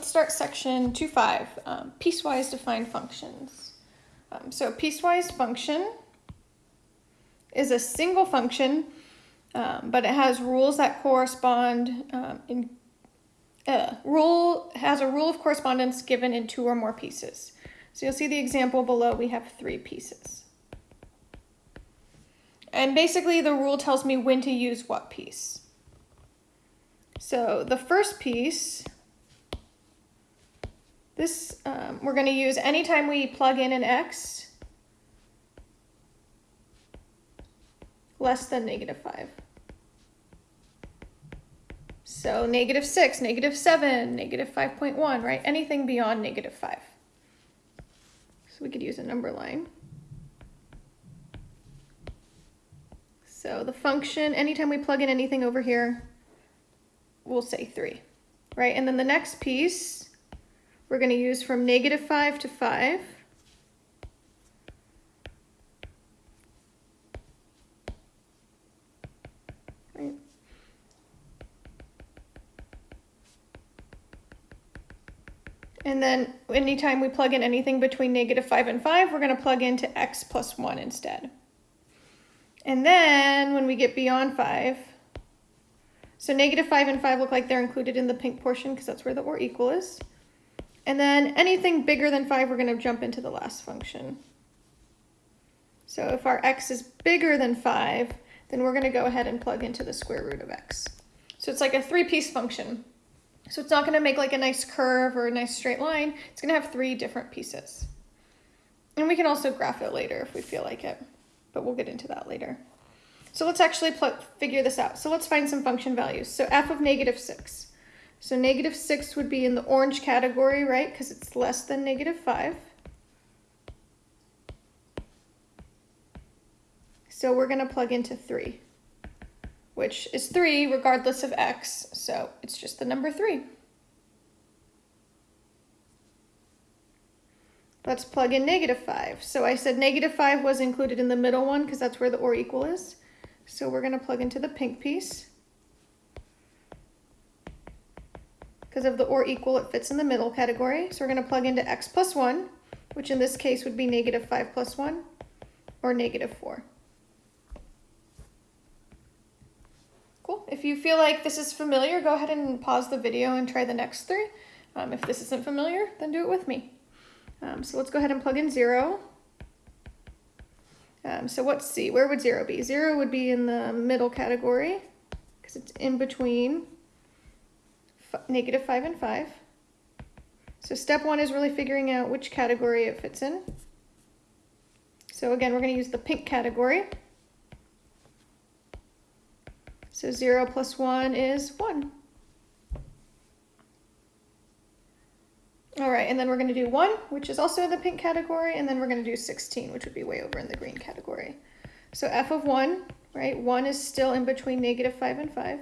let's start section 2.5, um, piecewise defined functions. Um, so piecewise function is a single function, um, but it has rules that correspond um, in uh, rule has a rule of correspondence given in two or more pieces. So you'll see the example below, we have three pieces. And basically the rule tells me when to use what piece. So the first piece this um, we're going to use anytime we plug in an x less than negative 5. So negative 6, negative 7, negative 5.1, right? Anything beyond negative 5. So we could use a number line. So the function, anytime we plug in anything over here, we'll say 3, right? And then the next piece we're going to use from negative 5 to 5. Right. And then anytime we plug in anything between negative 5 and 5, we're going to plug into x plus 1 instead. And then when we get beyond 5, so negative 5 and 5 look like they're included in the pink portion because that's where the or equal is. And then anything bigger than 5, we're going to jump into the last function. So if our x is bigger than 5, then we're going to go ahead and plug into the square root of x. So it's like a three-piece function. So it's not going to make like a nice curve or a nice straight line. It's going to have three different pieces. And we can also graph it later if we feel like it, but we'll get into that later. So let's actually figure this out. So let's find some function values. So f of negative 6. So negative 6 would be in the orange category, right? Because it's less than negative 5. So we're going to plug into 3, which is 3 regardless of x. So it's just the number 3. Let's plug in negative 5. So I said negative 5 was included in the middle one because that's where the or equal is. So we're going to plug into the pink piece. Because of the or equal, it fits in the middle category. So we're going to plug into x plus 1, which in this case would be negative 5 plus 1, or negative 4. Cool. If you feel like this is familiar, go ahead and pause the video and try the next three. Um, if this isn't familiar, then do it with me. Um, so let's go ahead and plug in 0. Um, so what's C? Where would 0 be? 0 would be in the middle category because it's in between negative 5 and 5. So step one is really figuring out which category it fits in. So again, we're going to use the pink category. So 0 plus 1 is 1. All right, and then we're going to do 1, which is also in the pink category, and then we're going to do 16, which would be way over in the green category. So f of 1, right, 1 is still in between negative 5 and 5.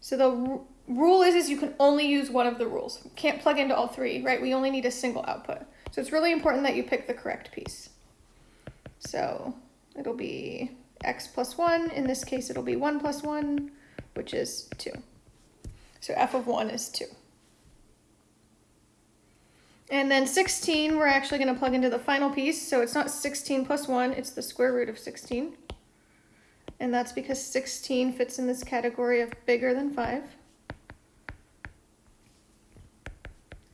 So the rule is, is you can only use one of the rules. You can't plug into all three, right? We only need a single output. So it's really important that you pick the correct piece. So it'll be x plus 1. In this case, it'll be 1 plus 1, which is 2. So f of 1 is 2. And then 16, we're actually going to plug into the final piece. So it's not 16 plus 1, it's the square root of 16. And that's because 16 fits in this category of bigger than 5.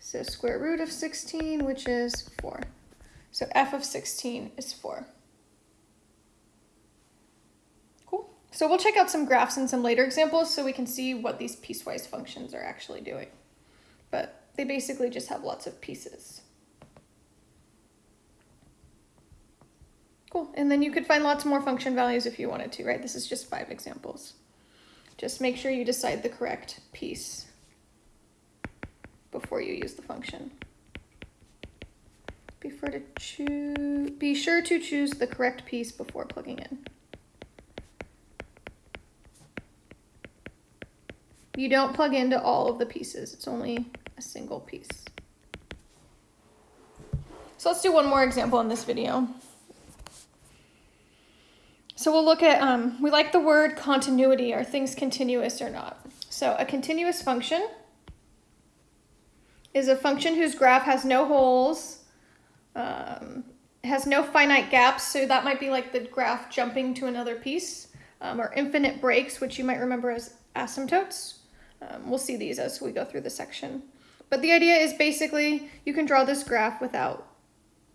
So square root of 16, which is 4. So f of 16 is 4. Cool. So we'll check out some graphs in some later examples so we can see what these piecewise functions are actually doing. But they basically just have lots of pieces. Cool. And then you could find lots more function values if you wanted to, right? This is just five examples. Just make sure you decide the correct piece before you use the function. Be sure to choose, be sure to choose the correct piece before plugging in. You don't plug into all of the pieces, it's only a single piece. So let's do one more example in this video. So we'll look at, um, we like the word continuity. Are things continuous or not? So a continuous function is a function whose graph has no holes, um, has no finite gaps, so that might be like the graph jumping to another piece, um, or infinite breaks, which you might remember as asymptotes. Um, we'll see these as we go through the section. But the idea is basically you can draw this graph without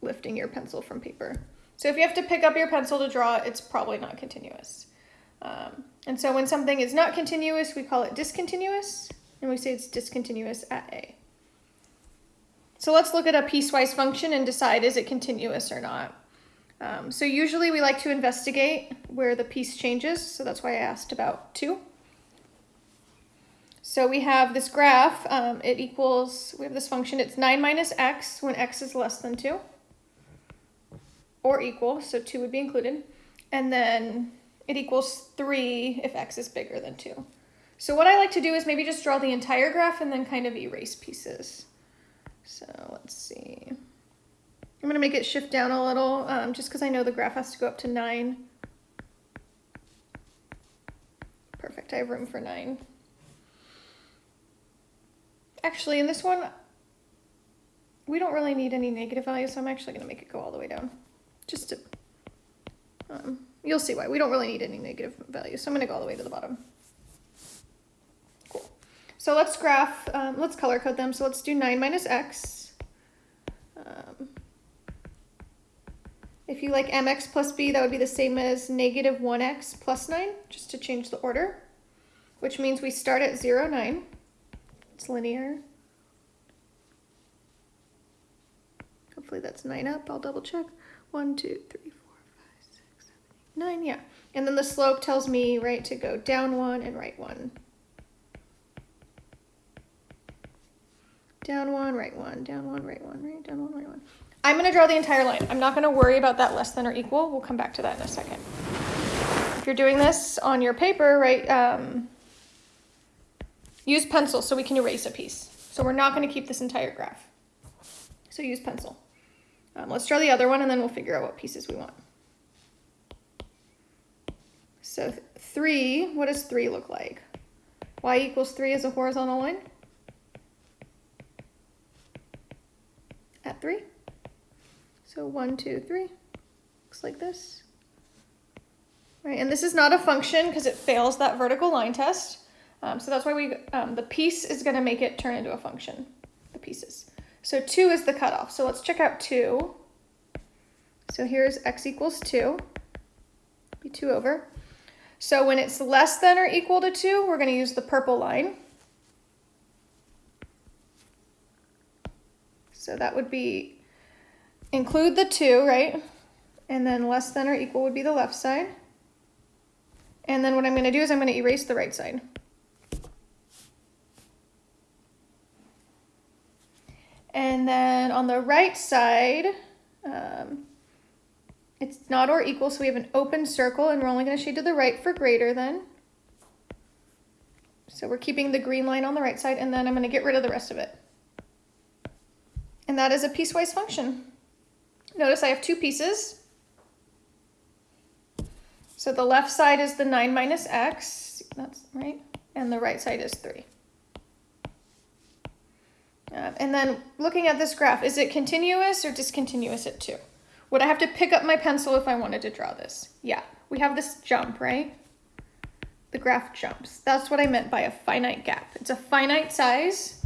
lifting your pencil from paper. So if you have to pick up your pencil to draw, it's probably not continuous. Um, and so when something is not continuous, we call it discontinuous, and we say it's discontinuous at A. So let's look at a piecewise function and decide is it continuous or not. Um, so usually we like to investigate where the piece changes, so that's why I asked about 2. So we have this graph, um, it equals, we have this function, it's 9 minus x when x is less than 2, or equal, so 2 would be included, and then it equals 3 if x is bigger than 2. So what I like to do is maybe just draw the entire graph and then kind of erase pieces. So let's see. I'm going to make it shift down a little um, just because I know the graph has to go up to 9. Perfect, I have room for 9. Actually, in this one, we don't really need any negative values, so I'm actually going to make it go all the way down. Just to, um, you'll see why. We don't really need any negative values, so I'm going to go all the way to the bottom. So let's graph, um, let's color code them. So let's do 9 minus x. Um, if you like mx plus b, that would be the same as negative 1x plus 9, just to change the order, which means we start at 0, 9. It's linear. Hopefully that's 9 up. I'll double check. 1, 2, 3, 4, 5, 6, 7, 8, 9. Yeah. And then the slope tells me, right, to go down 1 and right 1. Down 1, right 1, down 1, right 1, right, down 1, right 1. I'm to draw the entire line. I'm not to worry about that less than or equal. We'll come back to that in a second. If you're doing this on your paper, right, um, Use pencil so we can erase a piece. So we're not to keep this entire graph. So use pencil. Um, let's draw the other one and then we'll figure out what pieces we want. So 3, what does 3 look like? y equals 3 is a horizontal line. 3. So one, two, three, Looks like this. Right, and this is not a function because it fails that vertical line test. Um, so that's why we, um, the piece is going to make it turn into a function, the pieces. So 2 is the cutoff. So let's check out 2. So here's x equals 2, be 2 over. So when it's less than or equal to 2, we're going to use the purple line. So that would be, include the 2, right? And then less than or equal would be the left side. And then what I'm going to do is I'm going to erase the right side. And then on the right side, um, it's not or equal, so we have an open circle, and we're only going to shade to the right for greater than. So we're keeping the green line on the right side, and then I'm going to get rid of the rest of it. And that is a piecewise function. Notice I have two pieces. So the left side is the 9 minus x, that's right, and the right side is 3. Uh, and then looking at this graph, is it continuous or discontinuous at 2? Would I have to pick up my pencil if I wanted to draw this? Yeah, we have this jump, right? The graph jumps. That's what I meant by a finite gap. It's a finite size,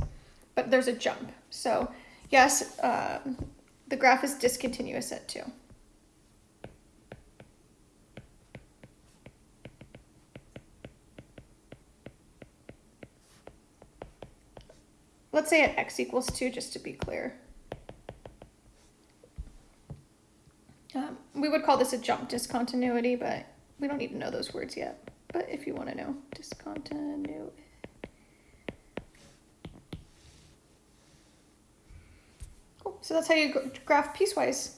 but there's a jump. So yes, uh, the graph is discontinuous at 2. Let's say at x equals 2, just to be clear. Um, we would call this a jump discontinuity, but we don't need to know those words yet. But if you want to know, discontinuity. So that's how you graph piecewise.